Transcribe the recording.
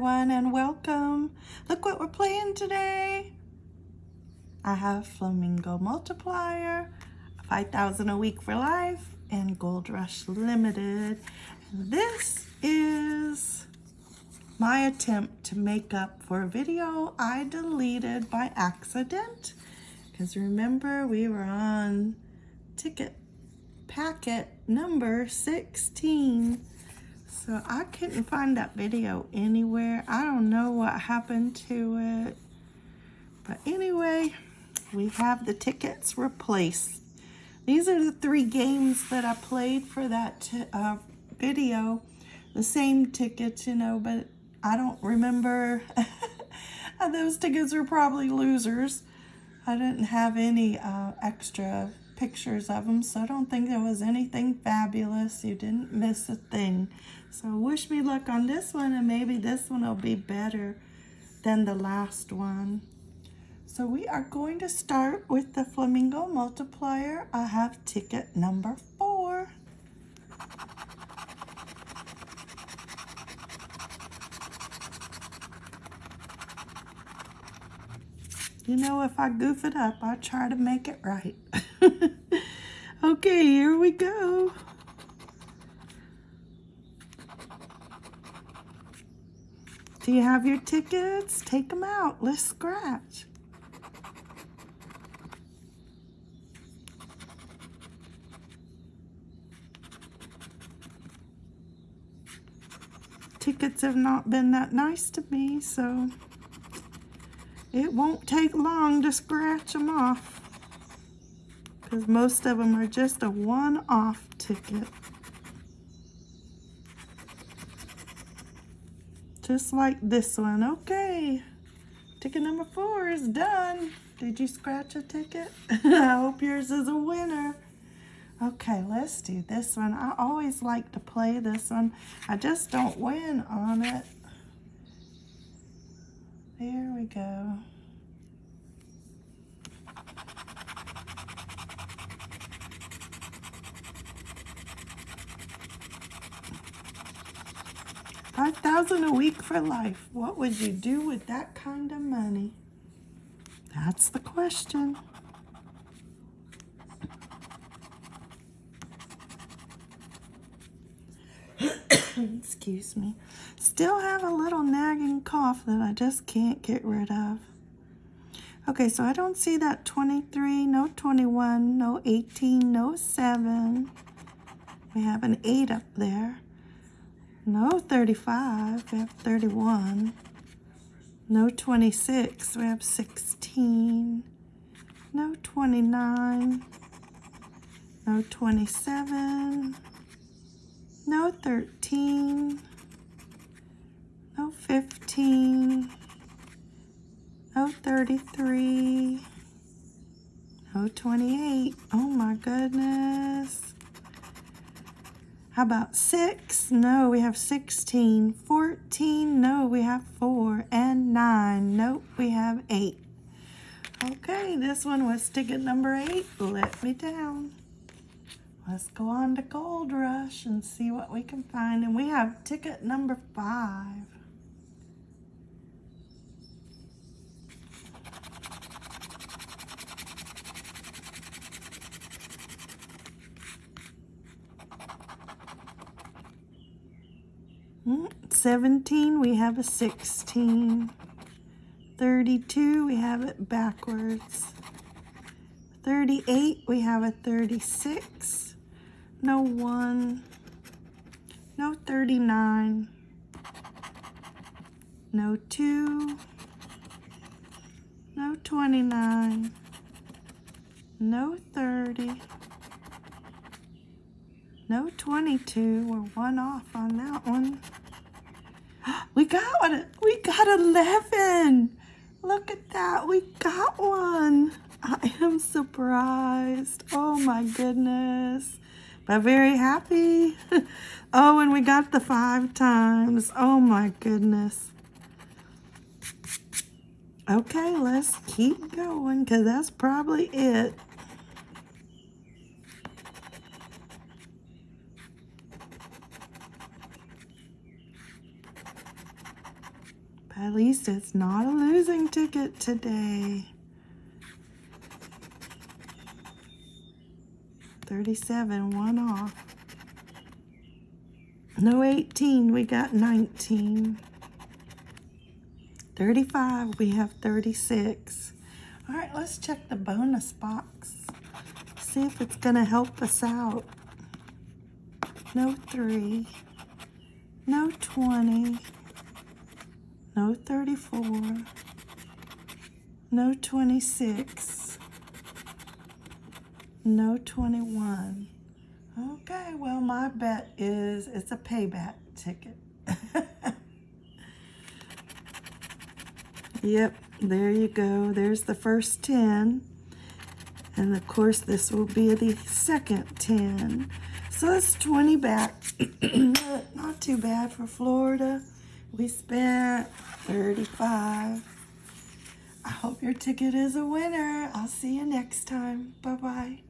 everyone and welcome. Look what we're playing today. I have Flamingo Multiplier, 5000 a week for life, and Gold Rush Limited. This is my attempt to make up for a video I deleted by accident. Because remember, we were on ticket packet number 16 so I couldn't find that video anywhere. I don't know what happened to it. But anyway, we have the tickets replaced. These are the three games that I played for that uh, video. The same tickets, you know, but I don't remember. Those tickets were probably losers. I didn't have any uh, extra pictures of them, so I don't think there was anything fabulous. You didn't miss a thing. So wish me luck on this one, and maybe this one will be better than the last one. So we are going to start with the Flamingo Multiplier. I have ticket number four. You know, if I goof it up, I'll try to make it right. okay, here we go. Do you have your tickets? Take them out. Let's scratch. Tickets have not been that nice to me, so it won't take long to scratch them off because most of them are just a one-off ticket. just like this one. Okay, ticket number four is done. Did you scratch a ticket? I hope yours is a winner. Okay, let's do this one. I always like to play this one. I just don't win on it. Go. 5000 a week for life. What would you do with that kind of money? That's the question. Excuse me. Still have a little nagging cough that I just can't get rid of. Okay, so I don't see that 23, no 21, no 18, no 7. We have an 8 up there. No 35, we have 31. No 26, we have 16. No 29. No 27. No 13. No 15. No 33. No 28. Oh my goodness. How about 6? No, we have 16. 14? No, we have 4. And 9? Nope, we have 8. Okay, this one was ticket number 8. Let me down. Let's go on to Gold Rush and see what we can find. And we have ticket number 5. 17, we have a 16. 32, we have it backwards. 38, we have a 36. No 1. No 39. No 2. No 29. No 30. No 22. We're one off on that one. We got one. We got 11. Look at that. We got one. I am surprised. Oh my goodness. But very happy. oh, and we got the five times. Oh my goodness. Okay, let's keep going because that's probably it. At least it's not a losing ticket today. 37, one off. No 18, we got 19. 35, we have 36. All right, let's check the bonus box. See if it's gonna help us out. No three, no 20, no 34, no 26, no 21. Okay, well, my bet is it's a payback ticket. yep, there you go. There's the first 10. And of course, this will be the second 10. So that's 20 back. Not too bad for Florida. We spent 35. I hope your ticket is a winner. I'll see you next time. Bye-bye.